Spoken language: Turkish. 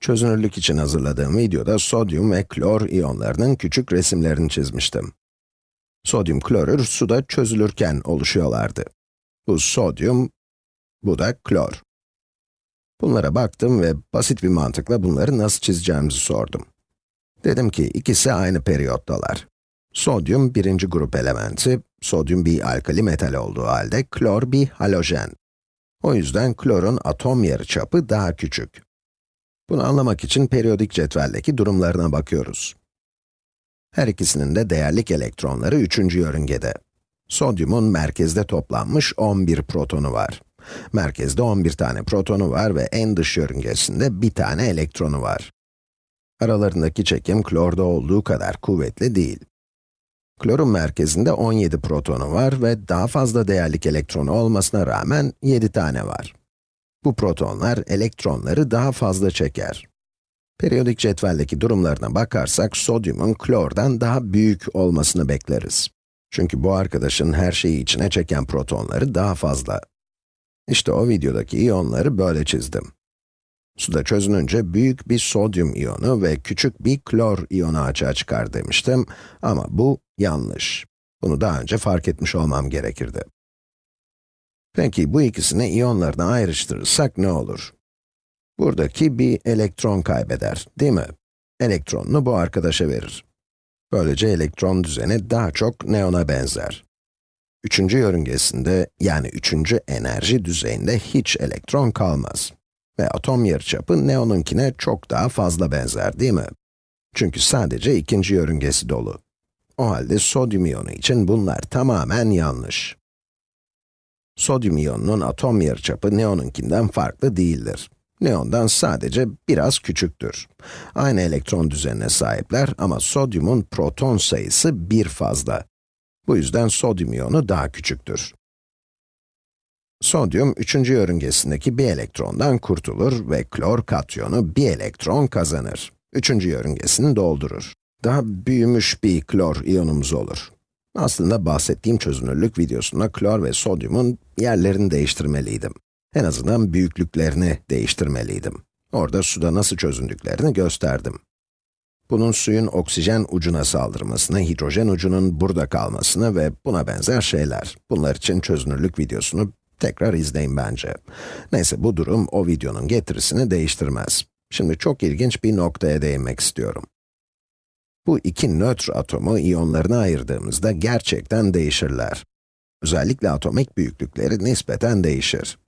Çözünürlük için hazırladığım videoda sodyum ve klor iyonlarının küçük resimlerini çizmiştim. Sodyum klorür suda çözülürken oluşuyorlardı. Bu sodyum, bu da klor. Bunlara baktım ve basit bir mantıkla bunları nasıl çizeceğimizi sordum. Dedim ki ikisi aynı periyottalar. Sodyum birinci grup elementi, sodyum bir alkali metal olduğu halde klor bir halojen. O yüzden klorun atom yarıçapı daha küçük. Bunu anlamak için periyodik cetveldeki durumlarına bakıyoruz. Her ikisinin de değerlik elektronları üçüncü yörüngede. Sodyumun merkezde toplanmış 11 protonu var. Merkezde 11 tane protonu var ve en dış yörüngesinde bir tane elektronu var. Aralarındaki çekim klorda olduğu kadar kuvvetli değil. Klorun merkezinde 17 protonu var ve daha fazla değerlik elektronu olmasına rağmen 7 tane var. Bu protonlar elektronları daha fazla çeker. Periyodik cetveldeki durumlarına bakarsak, sodyumun klordan daha büyük olmasını bekleriz. Çünkü bu arkadaşın her şeyi içine çeken protonları daha fazla. İşte o videodaki iyonları böyle çizdim. Suda çözününce büyük bir sodyum iyonu ve küçük bir klor iyonu açığa çıkar demiştim ama bu yanlış. Bunu daha önce fark etmiş olmam gerekirdi. Peki bu ikisini iyonlarına ayrıştırırsak ne olur? Buradaki bir elektron kaybeder, değil mi? Elektronunu bu arkadaşa verir. Böylece elektron düzeni daha çok neona benzer. Üçüncü yörüngesinde, yani üçüncü enerji düzeyinde hiç elektron kalmaz. Ve atom yarıçapı neonunkine çok daha fazla benzer, değil mi? Çünkü sadece ikinci yörüngesi dolu. O halde sodyum iyonu için bunlar tamamen yanlış. Sodyum iyonunun atom yarıçapı neonunkinden farklı değildir. Neondan sadece biraz küçüktür. Aynı elektron düzenine sahipler ama sodyumun proton sayısı bir fazla. Bu yüzden sodyum iyonu daha küçüktür. Sodyum, üçüncü yörüngesindeki bir elektrondan kurtulur ve klor katyonu bir elektron kazanır. Üçüncü yörüngesini doldurur. Daha büyümüş bir klor iyonumuz olur. Aslında bahsettiğim çözünürlük videosunda klor ve sodyumun yerlerini değiştirmeliydim. En azından büyüklüklerini değiştirmeliydim. Orada suda nasıl çözündüklerini gösterdim. Bunun suyun oksijen ucuna saldırmasını, hidrojen ucunun burada kalmasını ve buna benzer şeyler. Bunlar için çözünürlük videosunu tekrar izleyin bence. Neyse bu durum o videonun getirisini değiştirmez. Şimdi çok ilginç bir noktaya değinmek istiyorum. Bu iki nötr atomu iyonlarına ayırdığımızda gerçekten değişirler. Özellikle atomik büyüklükleri nispeten değişir.